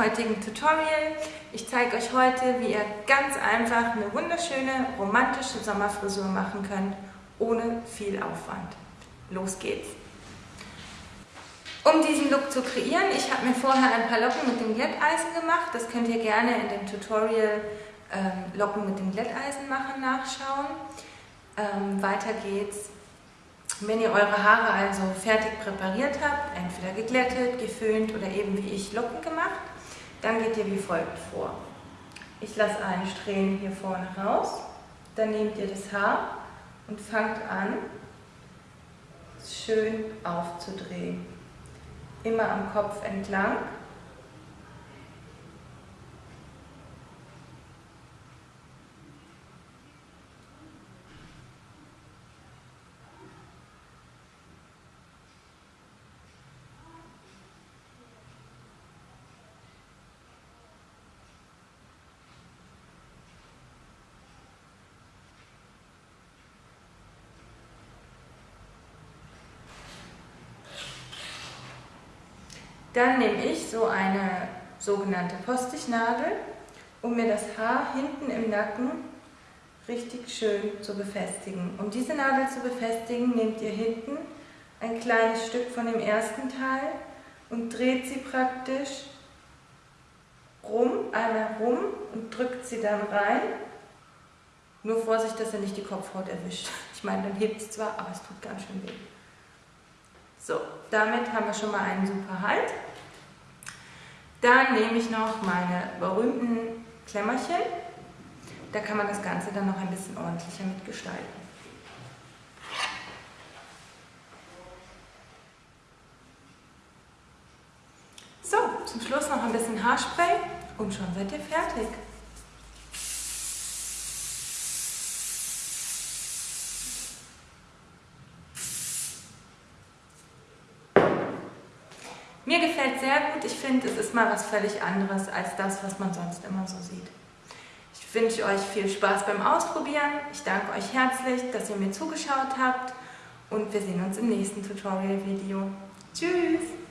heutigen Tutorial. Ich zeige euch heute, wie ihr ganz einfach eine wunderschöne romantische Sommerfrisur machen könnt, ohne viel Aufwand. Los geht's! Um diesen Look zu kreieren, ich habe mir vorher ein paar Locken mit dem Glätteisen gemacht. Das könnt ihr gerne in dem Tutorial ähm, Locken mit dem Glätteisen machen nachschauen. Ähm, weiter geht's wenn ihr eure Haare also fertig präpariert habt, entweder geglättet, geföhnt oder eben wie ich Locken gemacht, dann geht ihr wie folgt vor. Ich lasse einen Strähnen hier vorne raus, dann nehmt ihr das Haar und fangt an, schön aufzudrehen. Immer am Kopf entlang Dann nehme ich so eine sogenannte Postichnadel, um mir das Haar hinten im Nacken richtig schön zu befestigen. Um diese Nadel zu befestigen, nehmt ihr hinten ein kleines Stück von dem ersten Teil und dreht sie praktisch rum, einmal rum und drückt sie dann rein. Nur Vorsicht, dass ihr nicht die Kopfhaut erwischt. Ich meine, dann hebt es zwar, aber es tut ganz schön weh. So, damit haben wir schon mal einen super Halt. Dann nehme ich noch meine berühmten Klemmerchen. Da kann man das Ganze dann noch ein bisschen ordentlicher mitgestalten. So, zum Schluss noch ein bisschen Haarspray und schon seid ihr fertig. Mir gefällt sehr gut. Ich finde, es ist mal was völlig anderes als das, was man sonst immer so sieht. Ich wünsche euch viel Spaß beim Ausprobieren. Ich danke euch herzlich, dass ihr mir zugeschaut habt und wir sehen uns im nächsten Tutorial-Video. Tschüss!